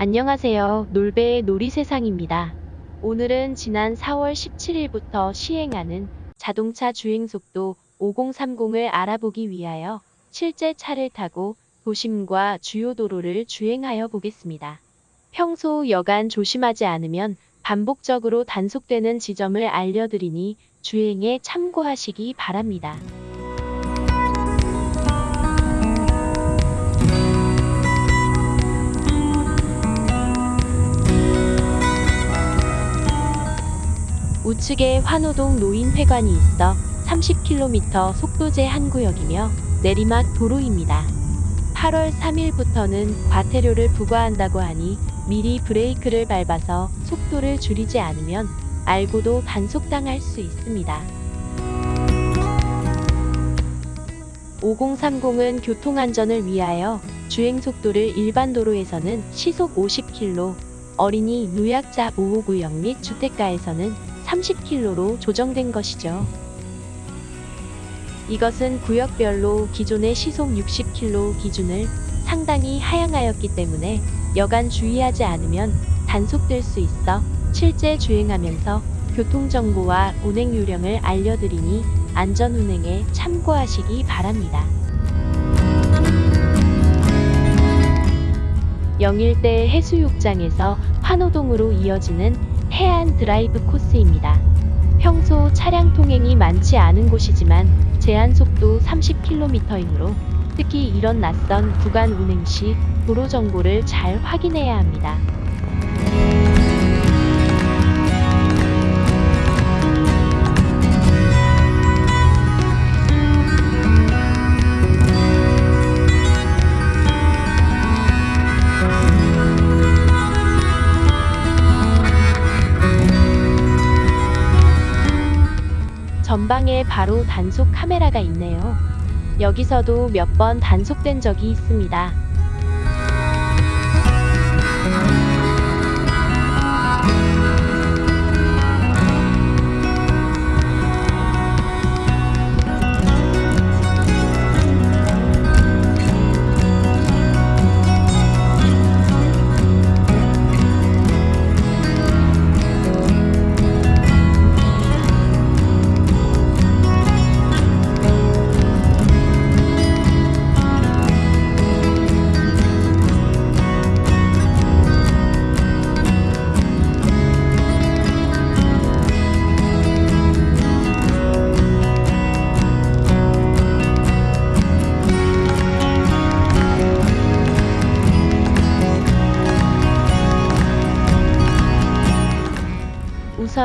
안녕하세요. 놀배의 놀이세상입니다. 오늘은 지난 4월 17일부터 시행하는 자동차 주행속도 5030을 알아보기 위하여 실제 차를 타고 도심과 주요 도로를 주행하여 보겠습니다. 평소 여간 조심하지 않으면 반복적으로 단속되는 지점을 알려드리니 주행에 참고하시기 바랍니다. 우측에 환호동 노인회관이 있어 30km 속도 제 한 구역이며 내리막 도로입니다. 8월 3일부터는 과태료를 부과한다고 하니 미리 브레이크를 밟아서 속도를 줄이지 않으면 알고도 단속당할 수 있습니다. 5030은 교통안전을 위하여 주행속도를 일반 도로에서는 시속 50km, 어린이 노약자 보호구역 및 주택가에서는 30km로 조정된 것이죠. 이것은 구역별로 기존의 시속 60km 기준을 상당히 하향하였기 때문에 여간 주의하지 않으면 단속될 수 있어 실제 주행하면서 교통정보와 운행 요령을 알려드리니 안전운행에 참고하시기 바랍니다. 영일대 해수욕장에서 환호동으로 이어지는 해안 드라이브 코스입니다. 평소 차량 통행이 많지 않은 곳이지만 제한 속도 30km이므로 특히 이런 낯선 구간 운행 시 도로 정보를 잘 확인해야 합니다. 전방에 바로 단속 카메라가 있네요. 여기서도 몇 번 단속된 적이 있습니다.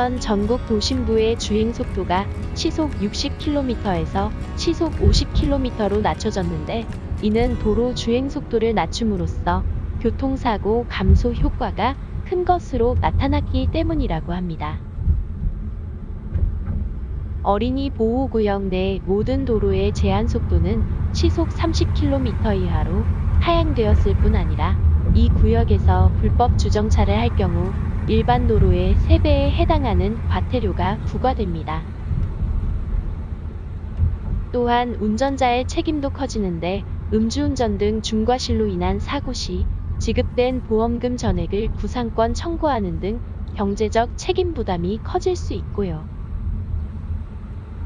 우선 전국 도심부의 주행 속도가 시속 60km에서 시속 50km로 낮춰졌는데 이는 도로 주행 속도를 낮춤으로써 교통사고 감소 효과가 큰 것으로 나타났기 때문이라고 합니다. 어린이 보호구역 내 모든 도로의 제한 속도는 시속 30km 이하로 하향되었을 뿐 아니라 이 구역에서 불법 주정차를 할 경우 일반 도로의 3배에 해당하는 과태료가 부과됩니다. 또한 운전자의 책임도 커지는데 음주운전 등 중과실로 인한 사고 시 지급된 보험금 전액을 구상권 청구하는 등 경제적 책임 부담이 커질 수 있고요.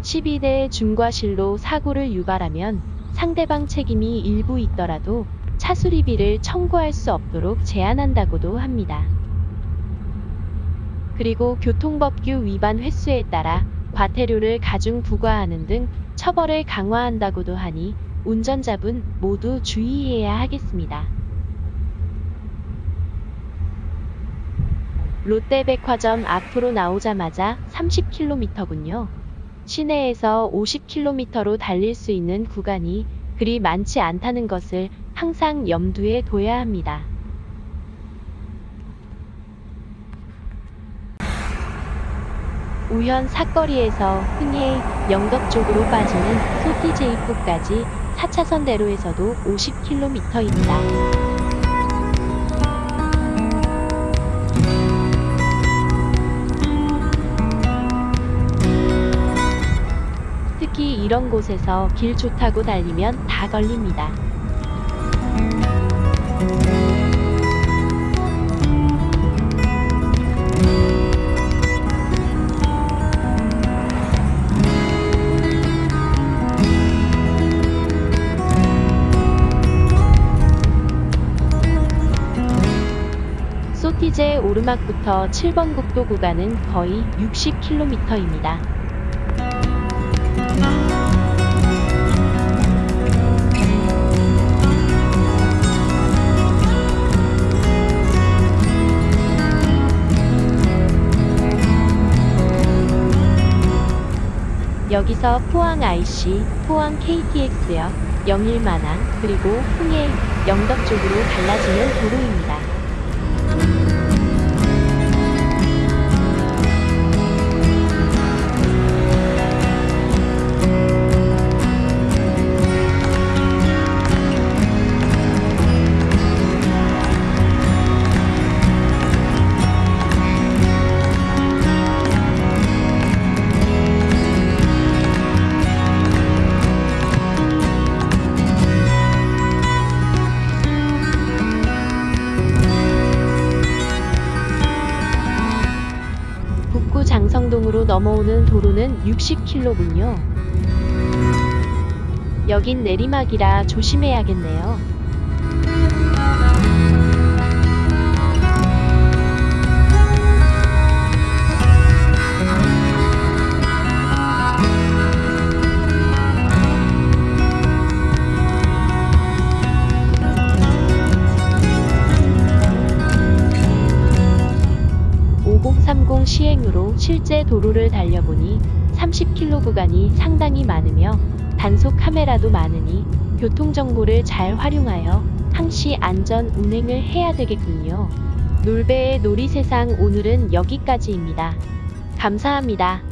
12대 중과실로 사고를 유발하면 상대방 책임이 일부 있더라도 차수리비를 청구할 수 없도록 제한한다고도 합니다. 그리고 교통법규 위반 횟수에 따라 과태료를 가중 부과하는 등 처벌을 강화한다고도 하니 운전자분 모두 주의해야 하겠습니다. 롯데백화점 앞으로 나오자마자 30km군요. 시내에서 50km로 달릴 수 있는 구간이 그리 많지 않다는 것을 항상 염두에 둬야 합니다. 우현 사거리에서 흥해 영덕 쪽으로 빠지는 소티제이포까지 4차선 대로에서도 50km입니다. 특히 이런 곳에서 길 좋다고 달리면 다 걸립니다. 오르막부터 7번 국도 구간은 거의 60km입니다. 여기서 포항 IC, 포항 KTX역, 영일만항, 그리고 흥해, 영덕 쪽으로 달라지는 도로입니다. 장성동으로 넘어오는 도로는 60km군요. 여긴 내리막이라 조심해야겠네요. (5030) 시행으로 실제 도로를 달려보니 30km 구간이 상당히 많으며 단속 카메라도 많으니 교통정보를 잘 활용하여 항시 안전 운행을 해야 되겠군요. 놀배의 놀이세상 오늘은 여기까지입니다. 감사합니다.